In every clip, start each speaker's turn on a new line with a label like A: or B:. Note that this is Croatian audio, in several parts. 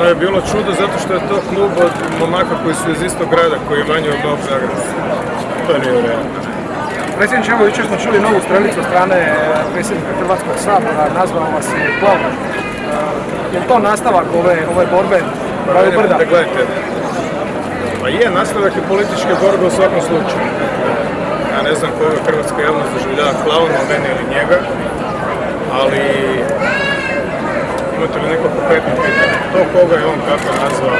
A: Ono je bilo čudo zato što je to klub od momaka koji su iz istog grada, koji je manji od Novog Zagreba. To nije u redu.
B: Predsjedniče, evo jučer smo čuli novu stranicu od strane e, predsjednika Hrvatskog sabora, nazvao vas je Plavno. Je li to nastavak ove, ove borbe Bravo Brda?
A: Da gledajte, pa je, nastavak je političke borbe u svakom slučaju. Ja ne znam koga hrvatska javnost doživljava klauna, mene ili njega, ali imate li neko konkretno pitanje? To koga je on kako nazvao?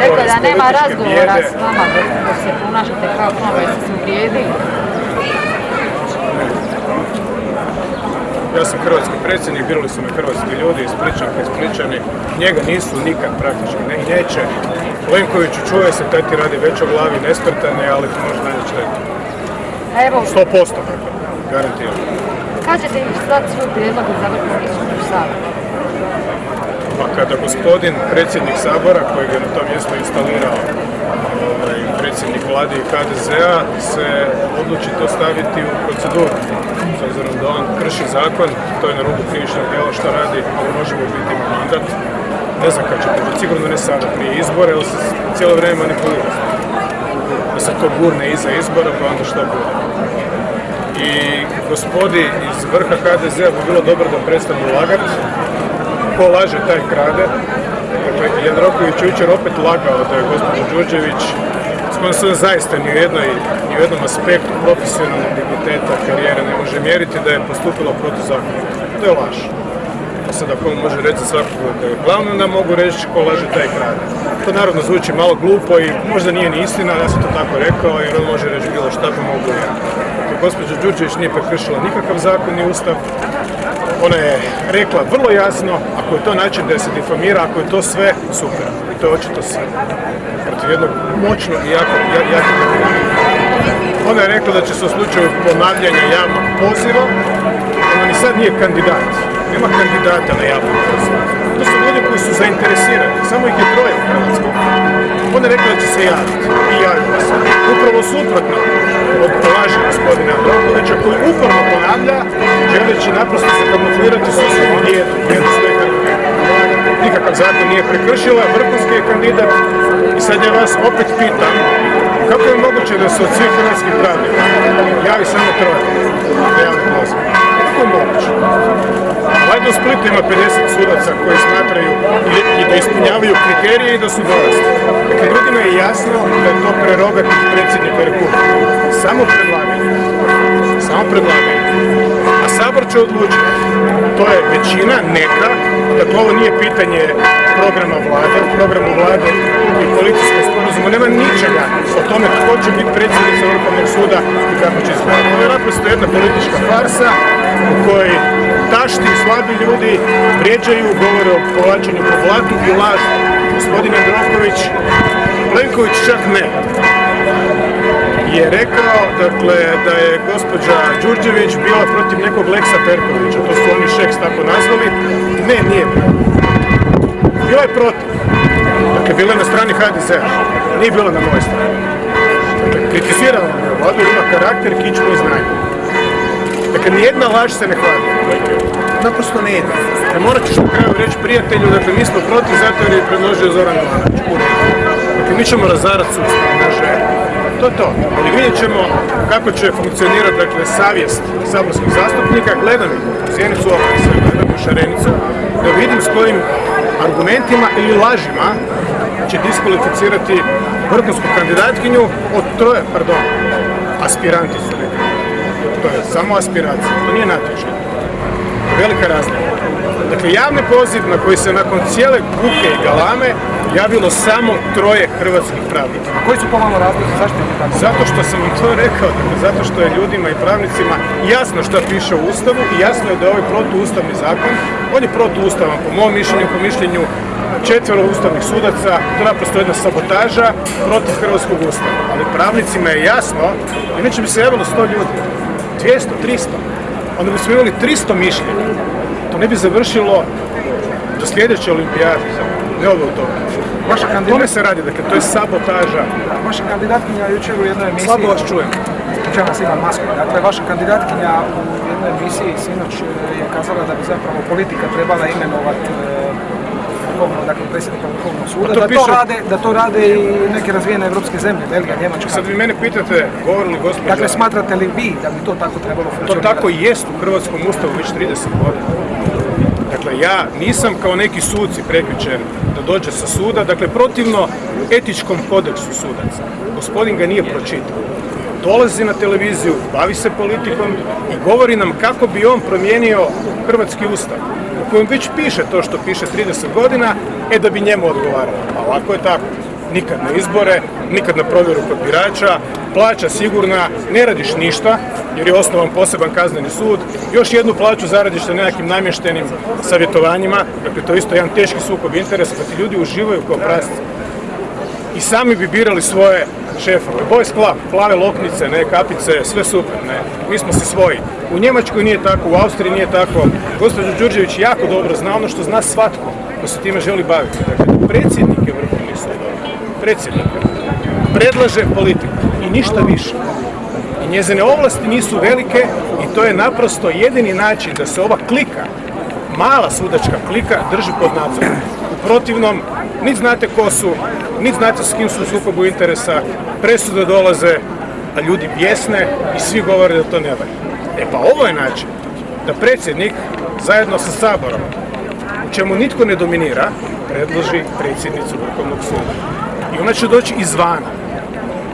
C: Rekao da nema razgovora s vama dok se ponašate kao klon, jeste se uvrijedili.
A: Ja sam hrvatski predsjednik, birali su me hrvatski ljudi, ispričanke, ispričani. Njega nisu nikad praktički, ne i neće. Plenkoviću čuje se, taj ti radi već o glavi, nesprtane, ali ti može najveći.
C: A evo,
A: 100% dakle, garantiram.
C: kažete im dati svoj prijedlog za vrhovni sud u Saboru.
A: Pa kada gospodin predsjednik Sabora, kojeg je na to mjesto instalirao ovaj, predsjednik vlade i HDZ-a, se odluči to staviti u proceduru. S obzirom da on krši zakon, to je na rubu krivičnog djela što radi, ali možemo biti mandat. Ne znam kad će to sigurno ne sada prije izbora, jer se cijelo vrijeme manipulira. Da se to gurne iza izbora, pa onda što bude. I gospodi iz vrha HDZ-a bi bilo dobro da prestanu lagati, ko laže taj krade. Dakle, Jandroković jučer opet lagao da je gospođa Đurđević s kojom se zaista ni u, jednoj, ni u jednom aspektu profesionalnog digniteta karijere ne može mjeriti da je postupila protuzakonito. To je laž. Pa sad ako on može reći svakog da je glavno, onda mogu reći ko laže taj krade. To naravno zvuči malo glupo i možda nije ni istina, ja sam to tako rekao jer on može reći bilo šta pa mogu ja. Dakle, gospođa Đurđević nije prekršila nikakav zakon ni ustav, ona je rekla vrlo jasno, ako je to način da se difamira, ako je to sve, super. I to je očito sve. Protiv jednog moćnog i jako, ja- jako Ona je rekla da će se u slučaju ponavljanja javnog poziva, ona ni sad nije kandidat. Nema kandidata na javnom pozivu. To su ljudi koji su zainteresirani, samo ih je troje u Hrvatskoj. Je rekla da će se javiti i javila se. Upravo suprotno od laži gospodina Androkovića koji uporno ponavlja, želeći naprosto se kamuflirati s osobom djedu, djedu svoje. Nikakav zakon nije prekršila, vrhunski je kandidat i sad ja vas opet pitam kako je moguće da se od svih hrvatskih pravnika javi samo troje? Kako je moguće? Splitu ima 50 sudaca koji smatraju i, da ispunjavaju kriterije i da su dorasli. Dakle, ljudima je jasno da je to prerogativ predsjednika Republike. Samo predlaganje. Samo predlaganje. A Sabor će odlučiti. To je većina, neka. Dakle, ovo nije pitanje programa vlade. U programu vlade i policijskom sporazumu nema ničega o tome tko će biti predsjednica Vrhovnog suda i kako će izgledati. To je naprosto jedna politička farsa u kojoj tašti slabi ljudi vrijeđaju, govore o povlačenju po blatu i lažu. Gospodin Androković, Plenković čak ne, je rekao dakle, da je gospođa Đurđević bila protiv nekog Leksa Perkovića, to su oni šeks tako nazvali. Ne, nije. Bila je protiv. Dakle, bila je na strani HDZ-a, nije bila na mojoj strani. Dakle, kritizirala je vladu, ima karakter, kičmu i znanje. Dakle, nijedna laž se ne hvali. Naprosto ne ide. Dakle, morat ćeš na kraju reći prijatelju, dakle, mi smo protiv zato jer je predložio Zoran Milanović. U. Dakle, mi ćemo razarati sustav, može. To je to. Ali vidjet ćemo kako će funkcionirati, dakle, savjest saborskih zastupnika. Gledam ih u sjenicu oka sve, gledam u šarenicu, da vidim s kojim argumentima ili lažima će diskvalificirati vrhunsku kandidatkinju od troje, pardon, aspiranti su rekli. To je samo aspiracija, to nije natječaj. Velika razlika. Dakle, javni poziv na koji se nakon cijele buke i galame javilo samo troje hrvatskih pravnika.
B: Koji su po vama razlozi, zašto je tako?
A: Zato što sam vam to rekao, dakle, zato što je ljudima i pravnicima jasno što piše u Ustavu i jasno je da je ovaj protuustavni zakon, on je protuustavan po mom mišljenju, po mišljenju četvero ustavnih sudaca, to je naprosto jedna sabotaža protiv hrvatskog ustava. Ali pravnicima je jasno, inače bi se javilo 100 ljudi, 200, 300, onda bismo imali 300 mišljenja. To ne bi završilo do sljedeće olimpijade, ne ove u toga.
B: Vaša
A: tome
B: kandidat,
A: se radi, dakle, to je sabotaža.
B: vaša kandidatkinja jučer u jednoj emisiji...
A: Slabo vas čujem.
B: Čemu vas imam masku. Dakle, vaša kandidatkinja u jednoj emisiji sinoć e, je kazala da bi zapravo politika trebala imenovati e, vrhovnog, dakle predsjednika Vrhovnog suda,
A: to
B: da, to
A: piše-
B: rade, da to rade i neke razvijene evropske zemlje, Belgija, Njemačka.
A: Sad vi mene pitate, govori li gospođa...
B: Dakle, smatrate li vi da bi to tako trebalo
A: To
B: funkcionirati?
A: tako i jest u Hrvatskom ustavu već 30 godina. Dakle, ja nisam kao neki suci prekjučer da dođe sa suda, dakle, protivno etičkom kodeksu sudaca. Gospodin ga nije pročitao. Dolazi na televiziju, bavi se politikom i govori nam kako bi on promijenio Hrvatski ustav u kojem već piše to što piše 30 godina, e da bi njemu odgovaralo. A ovako je tako. Nikad na izbore, nikad na provjeru kod birača, plaća sigurna, ne radiš ništa, jer je osnovan poseban kazneni sud, još jednu plaću zaradiš na nekakvim namještenim savjetovanjima, dakle to je isto jedan teški sukob interesa, pa ti ljudi uživaju kao prasci. I sami bi birali svoje šefove. Boys Club, plave loknice, ne kapice, sve super, ne. Mi smo si svoji. U Njemačkoj nije tako, u Austriji nije tako. Gospođo Đurđević jako dobro zna ono što zna svatko ko se time želi baviti. Dakle, je vrhovni sud. Predsjednik predlaže politiku i ništa više. I njezine ovlasti nisu velike i to je naprosto jedini način da se ova klika, mala sudačka klika, drži pod nadzorom. U protivnom, niti znate ko su, niti znate s kim su u sukobu interesa, presude dolaze, a ljudi bjesne i svi govore da to ne valja. E pa ovo je način da predsjednik zajedno sa Saborom, u čemu nitko ne dominira, predloži predsjednicu Vrhovnog suda. I ona će doći izvana.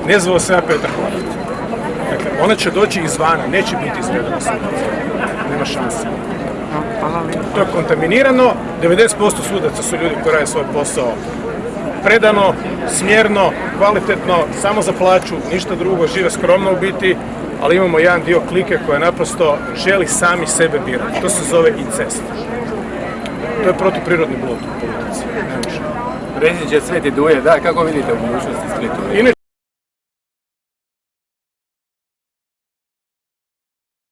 A: Ne zvao se ja Petar. Dakle, ona će doći izvana, neće biti iz redova sudaca. Nema šanse. To je kontaminirano, 90% sudaca su ljudi koji rade svoj posao predano, smjerno, kvalitetno, samo za plaću, ništa drugo, žive skromno u biti, ali imamo jedan dio klike koja naprosto želi sami sebe birati. To se zove incest. To je protuprirodni blud u politici.
D: Predsjedniče Sveti Duje, da, kako vidite u budućnosti Splitu?